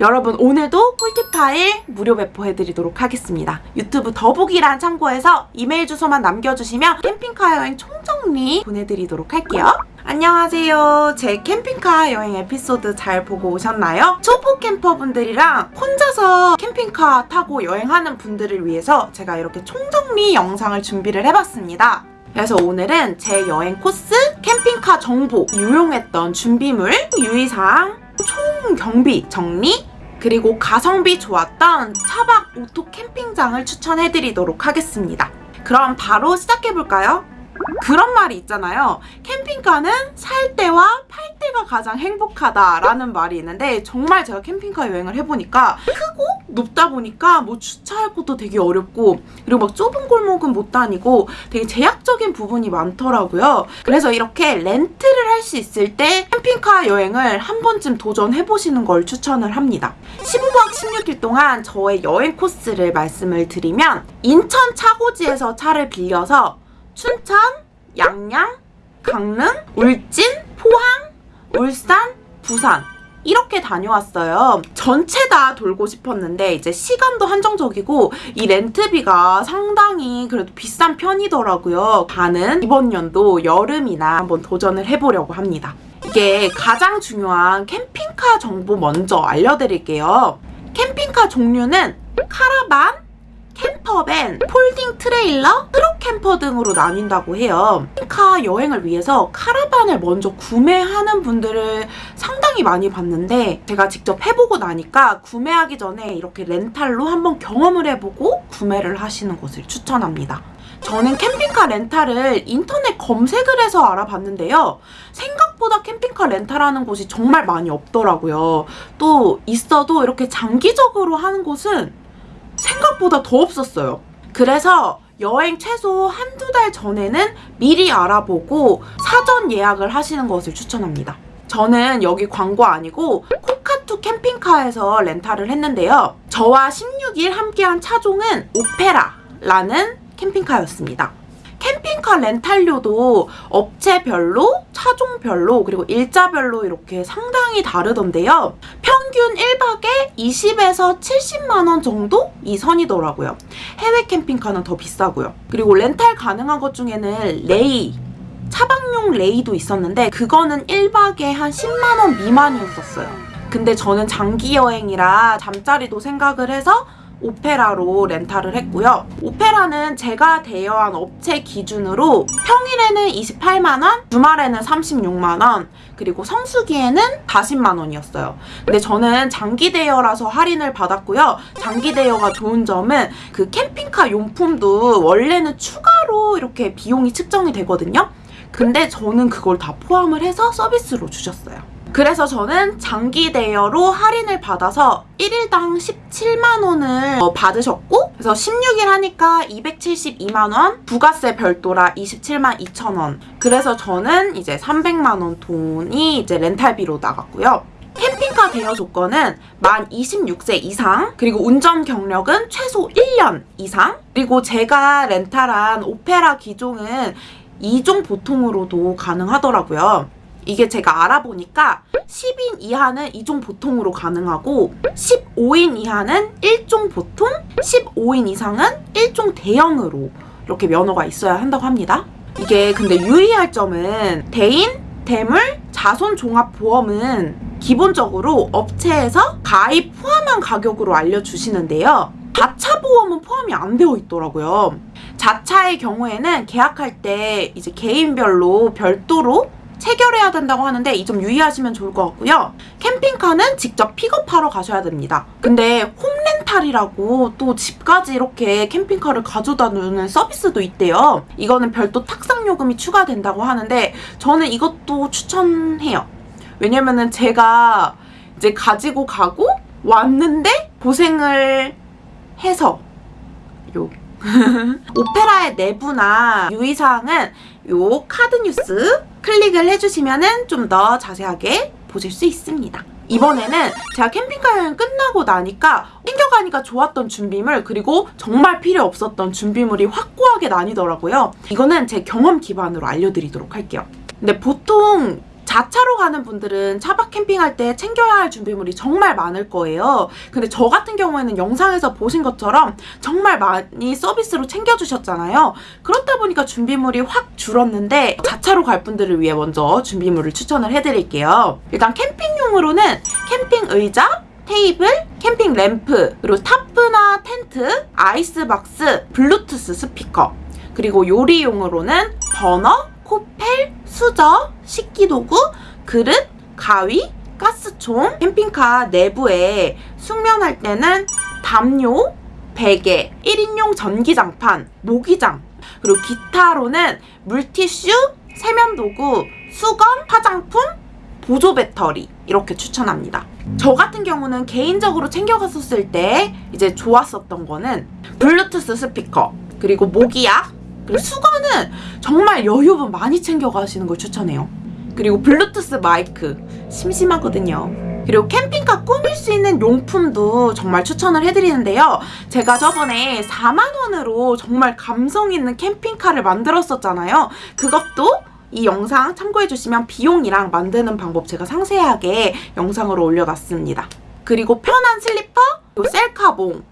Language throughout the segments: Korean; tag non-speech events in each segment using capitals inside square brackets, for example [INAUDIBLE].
여러분 오늘도 꿀팁 파일 무료 배포해드리도록 하겠습니다. 유튜브 더보기란 참고해서 이메일 주소만 남겨주시면 캠핑카 여행 총정리 보내드리도록 할게요. 안녕하세요. 제 캠핑카 여행 에피소드 잘 보고 오셨나요? 초보 캠퍼분들이랑 혼자서 캠핑카 타고 여행하는 분들을 위해서 제가 이렇게 총정리 영상을 준비를 해봤습니다. 그래서 오늘은 제 여행 코스, 캠핑카 정보, 유용했던 준비물, 유의사항, 총 경비 정리, 그리고 가성비 좋았던 차박 오토 캠핑장을 추천해드리도록 하겠습니다. 그럼 바로 시작해볼까요? 그런 말이 있잖아요. 캠핑카는 살 때와 팔 때가 가장 행복하다라는 말이 있는데 정말 제가 캠핑카 여행을 해보니까 크고 높다 보니까 뭐 주차할 곳도 되게 어렵고 그리고 막 좁은 골목은 못 다니고 되게 제약적인 부분이 많더라고요. 그래서 이렇게 렌트를 할 수 있을 때 캠핑카 여행을 한 번쯤 도전해보시는 걸 추천을 합니다. 15박 16일 동안 저의 여행 코스를 말씀을 드리면 인천 차고지에서 차를 빌려서 춘천, 양양, 강릉, 울진, 포항, 울산, 부산 이렇게 다녀왔어요. 전체 다 돌고 싶었는데 이제 시간도 한정적이고 이 렌트비가 상당히 그래도 비싼 편이더라고요. 가는 이번 연도 여름이나 한번 도전을 해보려고 합니다. 이게 가장 중요한 캠핑카 정보 먼저 알려드릴게요. 캠핑카 종류는 카라반, camper van, folding 트레일러, truck camper 등으로 나뉜다고 해요. 캠핑카 여행을 위해서 카라반을 먼저 구매하는 분들을 상당히 많이 봤는데 제가 직접 해보고 나니까 구매하기 전에 이렇게 렌탈로 한번 경험을 해보고 구매를 하시는 것을 추천합니다. 저는 캠핑카 렌탈을 인터넷 검색을 해서 알아봤는데요. 생각보다 캠핑카 렌탈하는 곳이 정말 많이 없더라고요. 또 있어도 이렇게 장기적으로 하는 곳은 생각보다 더 없었어요. 그래서 여행 최소 한두 달 전에는 미리 알아보고 사전 예약을 하시는 것을 추천합니다. 저는 여기 광고 아니고 코카투 캠핑카에서 렌탈을 했는데요. 저와 16일 함께한 차종은 오페라라는 캠핑카였습니다. 캠핑카 렌탈료도 업체별로, 차종별로, 그리고 일자별로 이렇게 상당히 다르던데요. 평균 1박에 20에서 70만원 정도 이 선이더라고요. 해외 캠핑카는 더 비싸고요. 그리고 렌탈 가능한 것 중에는 레이, 차박용 레이도 있었는데 그거는 1박에 한 10만원 미만이었었어요. 근데 저는 장기 여행이라 잠자리도 생각을 해서 오페라로 렌탈을 했고요. 오페라는 제가 대여한 업체 기준으로 평일에는 28만원, 주말에는 36만원, 그리고 성수기에는 40만원이었어요. 근데 저는 장기 대여라서 할인을 받았고요. 장기 대여가 좋은 점은 그 캠핑카 용품도 원래는 추가로 이렇게 비용이 측정이 되거든요. 근데 저는 그걸 다 포함을 해서 서비스로 주셨어요. 그래서 저는 장기 대여로 할인을 받아서 1일당 17만원을 어, 받으셨고 그래서 16일 하니까 272만원 부가세 별도라 27만 2천원. 그래서 저는 이제 300만원 돈이 이제 렌탈비로 나갔고요. 캠핑카 대여 조건은 만 26세 이상 그리고 운전 경력은 최소 1년 이상. 그리고 제가 렌탈한 오페라 기종은 2종 보통으로도 가능하더라고요 이게 제가 알아보니까 10인 이하는 2종 보통으로 가능하고 15인 이하는 1종 보통, 15인 이상은 1종 대형으로 이렇게 면허가 있어야 한다고 합니다. 이게 근데 유의할 점은 대인, 대물, 자손 종합 보험은 기본적으로 업체에서 가입 포함한 가격으로 알려주시는데요. 자차 보험은 포함이 안 되어 있더라고요. 자차의 경우에는 계약할 때 이제 개인별로 별도로 체결해야 된다고 하는데 이 점 유의하시면 좋을 것 같고요. 캠핑카는 직접 픽업하러 가셔야 됩니다. 근데 홈렌탈이라고 또 집까지 이렇게 캠핑카를 가져다 주는 서비스도 있대요. 이거는 별도 탁상 요금이 추가된다고 하는데 저는 이것도 추천해요. 왜냐면은 제가 이제 가지고 가고 왔는데 고생을 해서 요 [LAUGHS] 오페라의 내부나 유의사항은 요 카드 뉴스 클릭을 해주시면 좀 더 자세하게 보실 수 있습니다. 이번에는 제가 캠핑카 여행 끝나고 나니까 챙겨가니까 좋았던 준비물 그리고 정말 필요 없었던 준비물이 확고하게 나뉘더라고요. 이거는 제 경험 기반으로 알려드리도록 할게요. 근데 보통 자차로 가는 분들은 차박 캠핑할 때 챙겨야 할 준비물이 정말 많을 거예요. 근데 저 같은 경우에는 영상에서 보신 것처럼 정말 많이 서비스로 챙겨주셨잖아요. 그렇다 보니까 준비물이 확 줄었는데 자차로 갈 분들을 위해 먼저 준비물을 추천을 해드릴게요. 일단 캠핑용으로는 캠핑 의자, 테이블, 캠핑 램프, 그리고 타프나 텐트, 아이스박스, 블루투스 스피커, 그리고 요리용으로는 버너, 코펠, 수저, 식기도구, 그릇, 가위, 가스총, 캠핑카 내부에 숙면할 때는 담요, 베개, 1인용 전기장판, 모기장, 그리고 기타로는 물티슈, 세면도구, 수건, 화장품, 보조 배터리 이렇게 추천합니다. 저 같은 경우는 개인적으로 챙겨갔었을 때 이제 좋았었던 거는 블루투스 스피커 그리고 모기약 수건은 정말 여유분 많이 챙겨가시는 걸 추천해요. 그리고 블루투스 마이크 심심하거든요. 그리고 캠핑카 꾸밀 수 있는 용품도 정말 추천을 해드리는데요. 제가 저번에 4만원으로 정말 감성 있는 캠핑카를 만들었었잖아요. 그것도 이 영상 참고해주시면 비용이랑 만드는 방법 제가 상세하게 영상으로 올려놨습니다. 그리고 편한 슬리퍼, 셀카봉,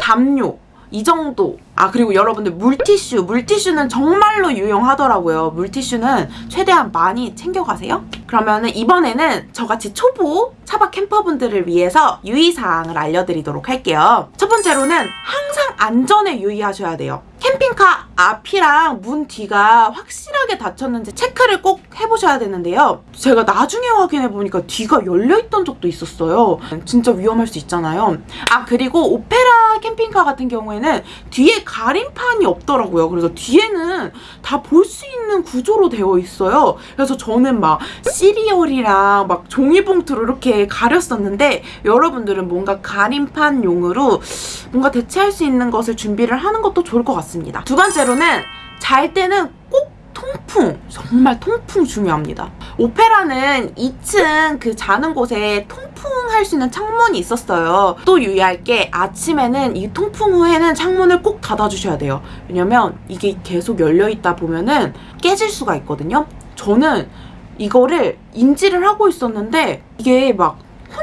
담요, 이 정도. 아, 그리고 여러분들 물티슈. 물티슈는 정말로 유용하더라고요. 물티슈는 최대한 많이 챙겨가세요. 그러면 은 이번에는 저같이 초보 차박 캠퍼분들을 위해서 유의사항을 알려드리도록 할게요. 첫 번째로는 항상 안전에 유의하셔야 돼요. 캠핑카 앞이랑 문 뒤가 확실하게 닫혔는지 체크를 꼭 해보셔야 되는데요. 제가 나중에 확인해 보니까 뒤가 열려있던 적도 있었어요. 진짜 위험할 수 있잖아요. 아 그리고 오페라 캠핑카 같은 경우에는 뒤에 가림판이 없더라고요. 그래서 뒤에는 다 볼 수 있는 구조로 되어 있어요. 그래서 저는 막 시리얼이랑 막 종이봉투로 이렇게 가렸었는데 여러분들은 뭔가 가림판용으로 뭔가 대체할 수 있는 것을 준비를 하는 것도 좋을 것 같습니다. 두 번째 로는 잘 때는 꼭 통풍 정말 통풍 중요합니다. 오페라는 2층 그 자는 곳에 통풍할 수 있는 창문이 있었어요. 또 유의할 게 아침에는 이 통풍 후에는 창문을 꼭 닫아주셔야 돼요. 왜냐면 이게 계속 열려있다 보면은 깨질 수가 있거든요. 저는 이거를 인지를 하고 있었는데 이게 막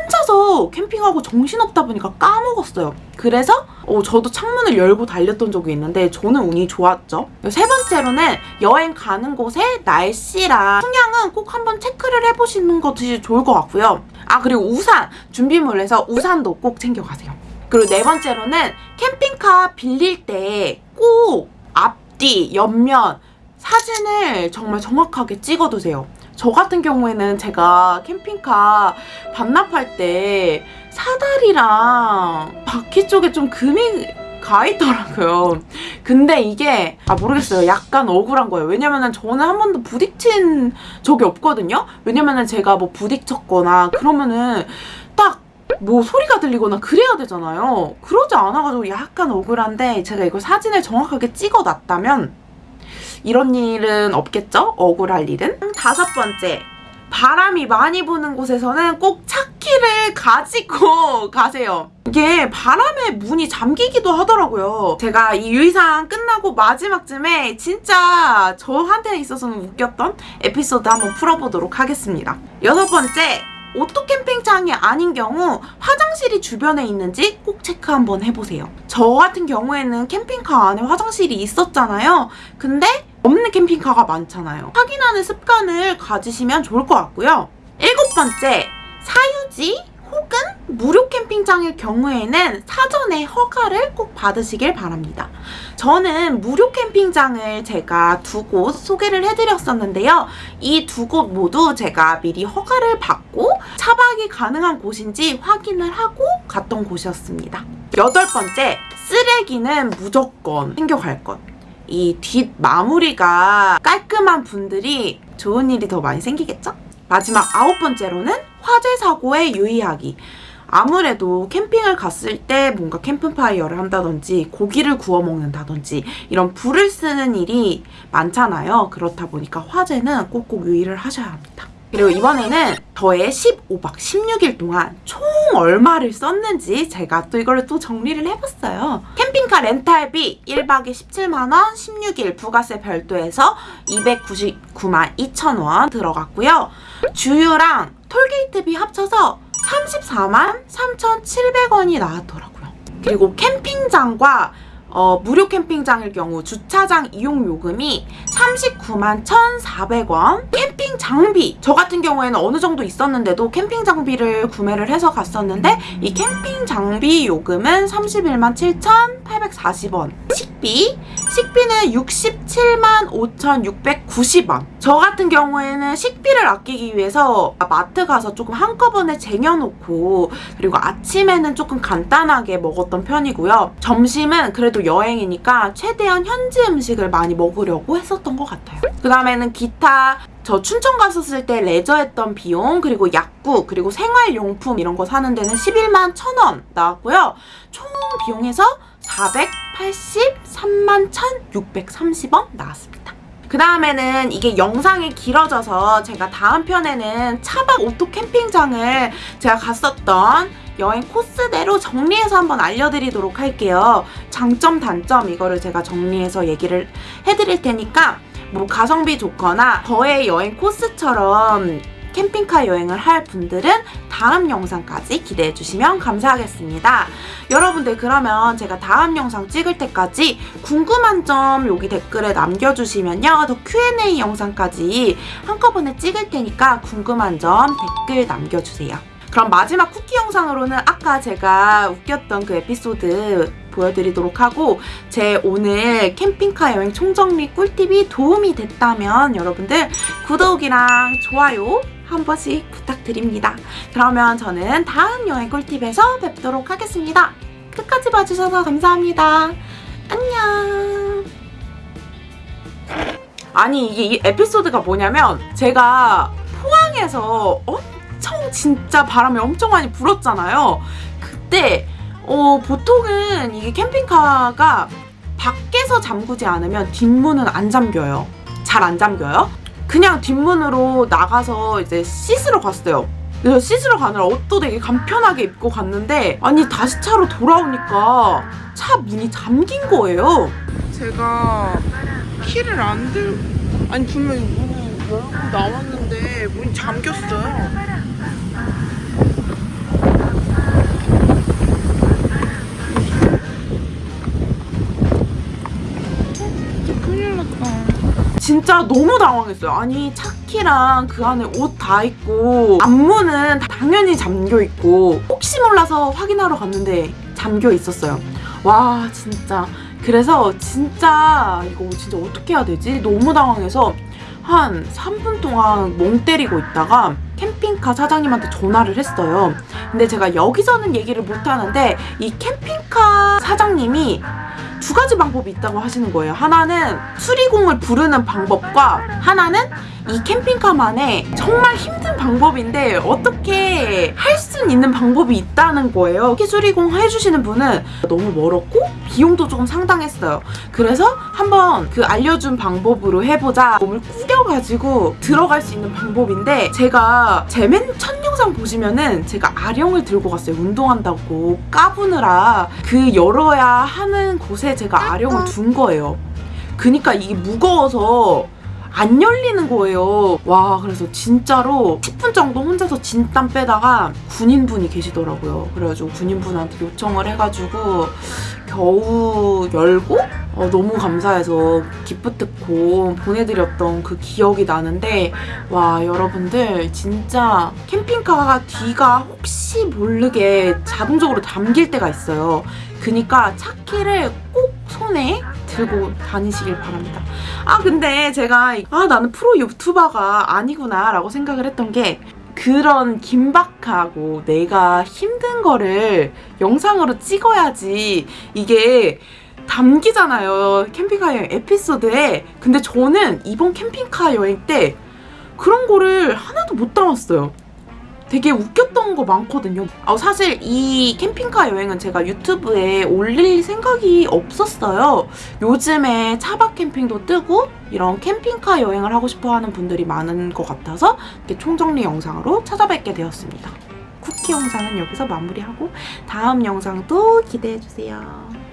혼자서 캠핑하고 정신없다 보니까 까먹었어요. 그래서 어, 저도 창문을 열고 달렸던 적이 있는데 저는 운이 좋았죠. 세 번째로는 여행 가는 곳의 날씨랑 풍향은 꼭 한번 체크를 해보시는 것이 좋을 것 같고요. 아 그리고 우산 준비물에서 우산도 꼭 챙겨가세요. 그리고 네 번째로는 캠핑카 빌릴 때 꼭 앞뒤, 옆면 사진을 정말 정확하게 찍어두세요. 저 같은 경우에는 제가 캠핑카 반납할 때 사다리랑 바퀴 쪽에 좀 금이 가 있더라고요. 근데 이게 아 모르겠어요. 약간 억울한 거예요. 왜냐면은 저는 한 번도 부딪힌 적이 없거든요. 왜냐면은 제가 뭐 부딪혔거나 그러면은 딱 뭐 소리가 들리거나 그래야 되잖아요. 그러지 않아가지고 약간 억울한데 제가 이거 사진을 정확하게 찍어놨다면 이런 일은 없겠죠? 억울할 일은. 다섯 번째. 바람이 많이 부는 곳에서는 꼭 차키를 가지고 [LAUGHS] 가세요. 이게 바람에 문이 잠기기도 하더라고요. 제가 이 유의사항 끝나고 마지막쯤에 진짜 저한테 있어서는 웃겼던 에피소드 한번 풀어보도록 하겠습니다. 여섯 번째, 오토 캠핑장이 아닌 경우 화장실이 주변에 있는지 꼭 체크 한번 해보세요. 저 같은 경우에는 캠핑카 안에 화장실이 있었잖아요. 근데 없는 캠핑카가 많잖아요. 확인하는 습관을 가지시면 좋을 것 같고요. 일곱 번째, 사유지 혹은 무료 캠핑장일 경우에는 사전에 허가를 꼭 받으시길 바랍니다. 저는 무료 캠핑장을 제가 두 곳 소개를 해드렸었는데요. 이 두 곳 모두 제가 미리 허가를 받고 차박이 가능한 곳인지 확인을 하고 갔던 곳이었습니다. 여덟 번째, 쓰레기는 무조건 챙겨갈 것. 이 뒷 마무리가 깔끔한 분들이 좋은 일이 더 많이 생기겠죠? 마지막 아홉 번째로는 화재 사고에 유의하기. 아무래도 캠핑을 갔을 때 뭔가 캠프파이어를 한다든지 고기를 구워 먹는다든지 이런 불을 쓰는 일이 많잖아요. 그렇다 보니까 화재는 꼭꼭 유의를 하셔야 합니다. 그리고 이번에는 저의 15박 16일 동안 총 얼마를 썼는지 제가 또 이거를 또 정리를 해봤어요. 캠핑카 렌탈비 1박에 17만원, 16일 부가세 별도해서 299만 2천원 들어갔고요. 주유랑 톨게이트비 합쳐서 34만 3,700원이 나왔더라고요. 그리고 캠핑장과 어, 무료 캠핑장일 경우 주차장 이용 요금이 39만 1,400원. 캠핑 장비. 저 같은 경우에는 어느 정도 있었는데도 캠핑 장비를 구매를 해서 갔었는데 이 캠핑 장비 요금은 31만 7,840원. 식비 식비는 67만 5,690원. 저 같은 경우에는 식비를 아끼기 위해서 마트 가서 조금 한꺼번에 쟁여놓고 그리고 아침에는 조금 간단하게 먹었던 편이고요. 점심은 그래도 여행이니까 최대한 현지 음식을 많이 먹으려고 했었던 것 같아요. 그 다음에는 기타 저 춘천 갔었을 때 레저했던 비용 그리고 약국 그리고 생활용품 이런 거 사는 데는 11만 1천원 나왔고요 총 비용에서 483만 1,630원 나왔습니다. 그 다음에는 이게 영상이 길어져서 제가 다음 편에는 차박 오토 캠핑장을 제가 갔었던 여행 코스대로 정리해서 한번 알려드리도록 할게요. 장점, 단점 이거를 제가 정리해서 얘기를 해드릴 테니까 뭐 가성비 좋거나 저의 여행 코스처럼 캠핑카 여행을 할 분들은 다음 영상까지 기대해 주시면 감사하겠습니다. 여러분들 그러면 제가 다음 영상 찍을 때까지 궁금한 점 여기 댓글에 남겨주시면요. 더 Q&A 영상까지 한꺼번에 찍을 테니까 궁금한 점 댓글 남겨주세요. 그럼 마지막 쿠키 영상으로는 아까 제가 웃겼던 그 에피소드 보여드리도록 하고 제 오늘 캠핑카 여행 총정리 꿀팁이 도움이 됐다면 여러분들 구독이랑 좋아요 한 번씩 부탁드립니다. 그러면 저는 다음 여행 꿀팁에서 뵙도록 하겠습니다. 끝까지 봐주셔서 감사합니다. 안녕. 아니 이게 이 에피소드가 뭐냐면 제가 포항에서 엄청 진짜 바람이 엄청 많이 불었잖아요. 그때 어, 보통은 이게 캠핑카가 밖에서 잠그지 않으면 뒷문은 안 잠겨요. 잘 안 잠겨요. 그냥 뒷문으로 나가서 이제 씻으러 갔어요. 그래서 씻으러 가느라 옷도 되게 간편하게 입고 갔는데 아니 다시 차로 돌아오니까 차 문이 잠긴 거예요. 제가 키를 안 들... 아니 분명히 문을 열고 나왔는데 문이 잠겼어요. 났다. 진짜 너무 당황했어요. 아니 차키랑 그 안에 옷 다 있고 앞문은 당연히 잠겨 있고 혹시 몰라서 확인하러 갔는데 잠겨 있었어요. 와 진짜 그래서 진짜 이거 진짜 어떻게 해야 되지? 너무 당황해서 한 3분 동안 멍 때리고 있다가 캠핑카 사장님한테 전화를 했어요. 근데 제가 여기서는 얘기를 못 하는데 이 캠핑카 사장님이 두 가지 방법이 있다고 하시는 거예요. 하나는 수리공을 부르는 방법과 하나는 이 캠핑카만의 정말 힘든 방법인데 어떻게 할 수 있는 방법이 있다는 거예요. 수리공 해주시는 분은 너무 멀었고 비용도 조금 상당했어요. 그래서 한번 그 알려준 방법으로 해보자 몸을 꾸겨가지고 들어갈 수 있는 방법인데 제가 제 맨 첫 영상 보시면은 제가 아령을 들고 갔어요. 운동한다고 까부느라 그 열어야 하는 곳에 제가 아령을 둔 거예요. 그니까 이게 무거워서 안 열리는 거예요. 와, 그래서 진짜로 10분 정도 혼자서 진땀 빼다가 군인분이 계시더라고요. 그래가지고 군인분한테 요청을 해가지고 겨우 열고 어, 너무 감사해서 기프트콘 보내드렸던 그 기억이 나는데 와 여러분들 진짜 캠핑카가 뒤가 혹시 모르게 자동적으로 잠길 때가 있어요. 그니까 차키를 꼭 손에 들고 다니시길 바랍니다. 아 근데 제가 아 나는 프로 유튜버가 아니구나 라고 생각을 했던 게 그런 긴박하고 내가 힘든 거를 영상으로 찍어야지 이게 담기잖아요. 캠핑카 여행 에피소드에. 근데 저는 이번 캠핑카 여행 때 그런 거를 하나도 못 담았어요. 되게 웃겼던 거 많거든요. 어, 사실 이 캠핑카 여행은 제가 유튜브에 올릴 생각이 없었어요. 요즘에 차박 캠핑도 뜨고 이런 캠핑카 여행을 하고 싶어 하는 분들이 많은 것 같아서 이렇게 총정리 영상으로 찾아뵙게 되었습니다. 쿠키 영상은 여기서 마무리하고 다음 영상도 기대해주세요.